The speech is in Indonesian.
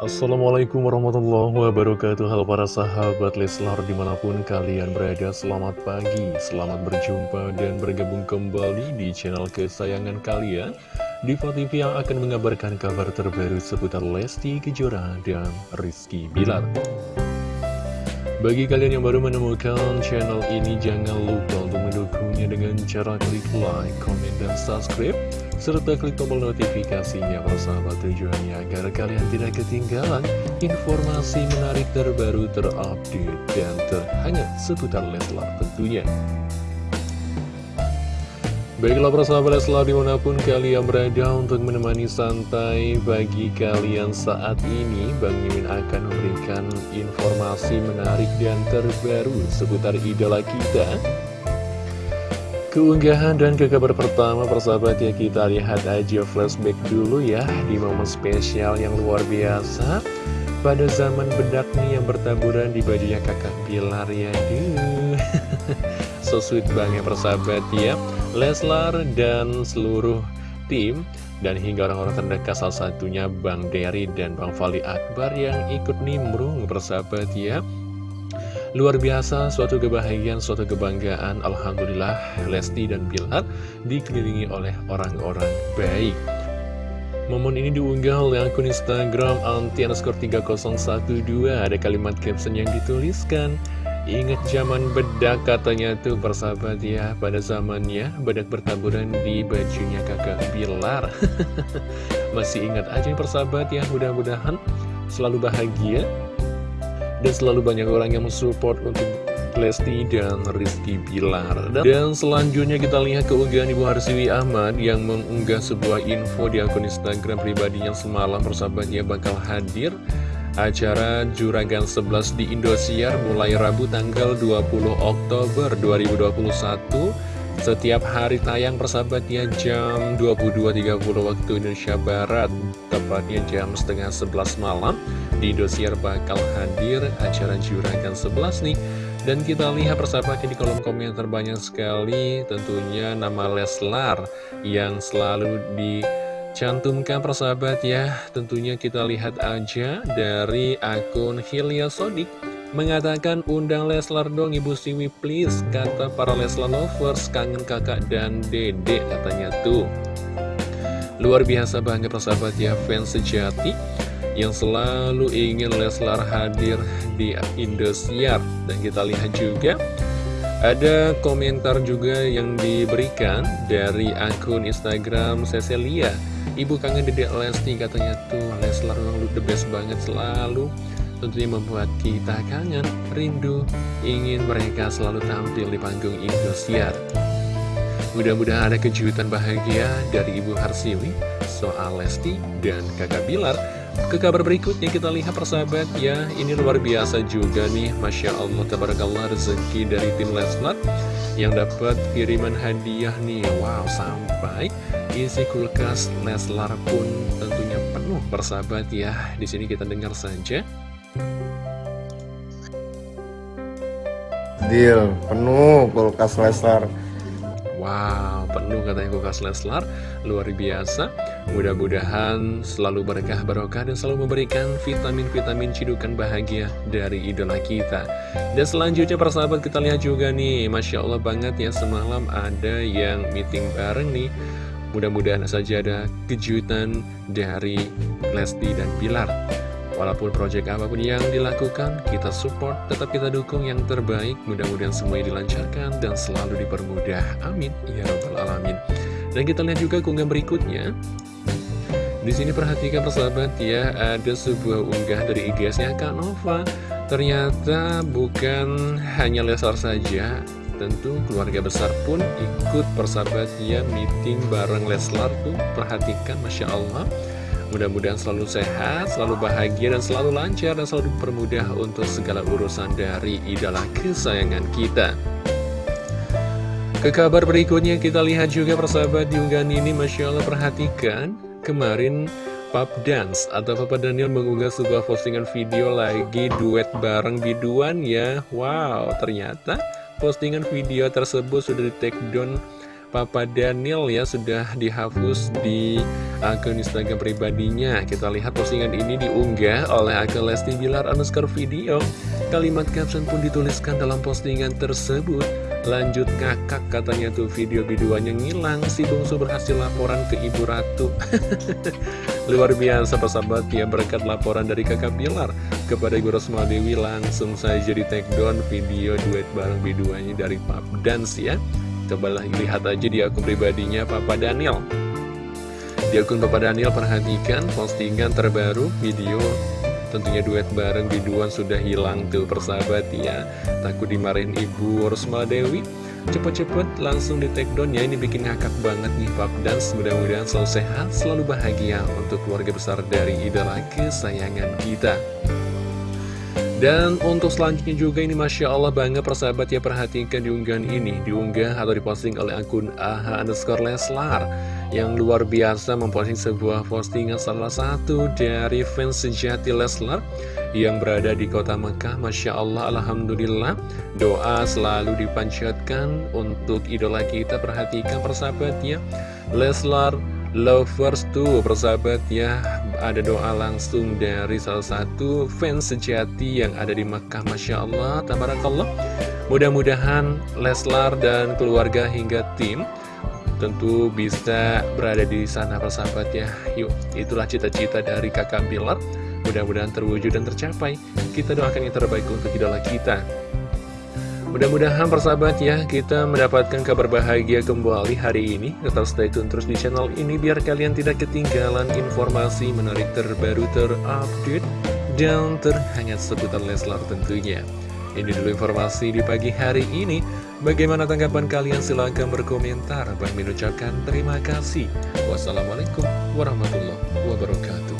Assalamualaikum warahmatullahi wabarakatuh. Halo para sahabat Leslar di mana pun kalian berada Selamat pagi, selamat berjumpa dan bergabung kembali di channel kesayangan kalian. Diva TV yang akan mengabarkan kabar terbaru seputar Lesti Kejora dan Rizky Bilar. Bagi kalian yang baru menemukan channel ini jangan lupa untuk mendukungnya dengan cara klik like, comment, dan subscribe serta klik tombol notifikasinya sahabat tujuannya agar kalian tidak ketinggalan informasi menarik terbaru terupdate dan terhangat seputar Leslar tentunya. Baiklah persahabat Leslar di mana pun kalian berada untuk menemani santai bagi kalian saat ini Bang Mimin akan memberikan informasi menarik dan terbaru seputar idola kita Keunggahan dan ke kabar pertama persahabat ya kita lihat aja flashback dulu ya Di momen spesial yang luar biasa. Pada zaman bedak nih yang bertaburan di bajunya kakak Pilar ya Duh So sweet banget persahabat ya. Leslar dan seluruh tim dan hingga orang-orang terdekat salah satunya Bang Derry dan Bang Fali Akbar yang ikut nimbrung persahabat ya Luar biasa, suatu kebahagiaan, suatu kebanggaan. Alhamdulillah Lesti dan Bilar dikelilingi oleh orang-orang baik. Momen ini diunggah oleh akun Instagram anti 3012 Ada kalimat caption yang dituliskan Ingat zaman bedak katanya tuh persahabat ya Pada zamannya bedak bertaburan di bajunya kakak Bilar Masih ingat aja persahabat ya Mudah-mudahan selalu bahagia dan selalu banyak orang yang mensupport untuk Lesti dan Rizky Bilar. Dan selanjutnya kita lihat keunggahan Ibu Harsiwi Ahmad Yang mengunggah sebuah info di akun Instagram pribadinya semalam Persahabatnya bakal hadir. Acara Juragan 11 di Indosiar mulai Rabu tanggal 20 Oktober 2021 Setiap hari tayang persahabatnya jam 22.30 waktu Indonesia Barat. Tepatnya jam setengah 11 malam. Di Indosiar bakal hadir acara Juragan 11 nih. Dan kita lihat persahabatnya di kolom komentar banyak sekali. Tentunya nama Leslar yang selalu dicantumkan persahabat ya. Tentunya kita lihat aja dari akun Hilya Sodik mengatakan undang Leslar dong Ibu Siwi please kata para Leslar lovers kangen kakak dan dede katanya tuh. Luar biasa banget persahabat ya fans sejati yang selalu ingin Leslar hadir di Indosiar. Dan kita lihat juga ada komentar juga yang diberikan dari akun Instagram Cecilia Ibu kangen dedek Lesti katanya tuh Leslar memang the best banget selalu Tentunya membuat kita kangen, rindu, ingin mereka selalu tampil di panggung Indosiar. Mudah-mudahan ada kejutan bahagia dari Ibu Harsiwi soal Lesti dan kakak Bilar. Ke kabar berikutnya kita lihat persahabat ya Ini luar biasa juga nih. Masya Allah tabarakallah rezeki dari tim Leslar Yang dapat kiriman hadiah nih. Wow sampai isi kulkas Leslar pun tentunya penuh persahabat ya di sini kita dengar saja Deal penuh kulkas Leslar Wow, penuh katanya kulkas Leslar, luar biasa. Mudah-mudahan selalu berkah barokah dan selalu memberikan vitamin-vitamin cidukan bahagia dari idola kita. Dan selanjutnya persahabat kita lihat juga nih, Masya Allah banget ya semalam ada yang meeting bareng nih. Mudah-mudahan saja ada kejutan dari Lesti dan Bilar. Walaupun proyek apa pun yang dilakukan, kita support, tetap kita dukung yang terbaik. Mudah-mudahan semuanya dilancarkan dan selalu dipermudah. Amin. Ya Rabbal Alamin. Dan kita lihat juga keunggahan berikutnya. Di sini perhatikan persahabat ya, ada sebuah unggah dari IG-nya Kak Nova. Ternyata bukan hanya Lesar saja, tentu keluarga besar pun ikut persahabat ya meeting bareng Leslar tuh. Perhatikan, Masya Allah. Mudah-mudahan selalu sehat, selalu bahagia, dan selalu lancar, dan selalu dipermudah untuk segala urusan dari idola kesayangan kita. Ke kabar berikutnya kita lihat juga persahabat di unggahan ini, Masya Allah perhatikan, kemarin Pop Dance atau Papa Daniel mengunggah sebuah postingan video lagi duet bareng biduan ya. Wow, ternyata postingan video tersebut sudah di take down Papa Daniel ya sudah dihapus di akun Instagram pribadinya. Kita lihat postingan ini diunggah oleh akun Lesti Bilar underscore video. Kalimat caption pun dituliskan dalam postingan tersebut. Lanjut ngakak katanya tuh video biduannya ngilang. Si bungsu berhasil laporan ke Ibu Ratu. Luar biasa persahabat ya berkat laporan dari kakak Bilar. Kepada Ibu Rosma Dewi langsung saja di take down video duet bareng biduannya dari Pap Dance ya Coba lihat aja di akun pribadinya Papa Daniel. Di akun Papa Daniel perhatikan postingan terbaru video Tentunya duet bareng biduan sudah hilang tuh persahabat ya. Takut dimarahin ibu Rosma Dewi. Cepet-cepet langsung di take down ya Ini bikin ngakak banget nih Pap Dance Mudah-mudahan selalu sehat, selalu bahagia Untuk keluarga besar dari idola kesayangan kita dan untuk selanjutnya juga ini Masya Allah banget persahabat ya perhatikan diunggahan ini. Diunggah atau diposting oleh akun AHA underscore Leslar Yang luar biasa memposting sebuah postingan salah satu dari fans sejati Leslar Yang berada di kota Mekah. Masya Allah Alhamdulillah Doa selalu dipanjatkan untuk idola kita. Perhatikan persahabat ya Leslar Lovers tuh persahabat ya ada doa langsung dari salah satu fans sejati yang ada di Makkah Masya Allah Tabarakallah. Mudah-mudahan Leslar dan keluarga hingga tim tentu bisa berada di sana persahabat ya. Yuk itulah cita-cita dari kakak Bilar. Mudah-mudahan terwujud dan tercapai. Kita doakan yang terbaik untuk idola kita Mudah-mudahan persahabat ya, kita mendapatkan kabar bahagia kembali hari ini. Tetap stay tune terus di channel ini biar kalian tidak ketinggalan informasi menarik terbaru terupdate dan terhangat seputar Leslar tentunya. Ini dulu informasi di pagi hari ini. Bagaimana tanggapan kalian? Silahkan berkomentar. Bang ucapkan terima kasih. Wassalamualaikum warahmatullahi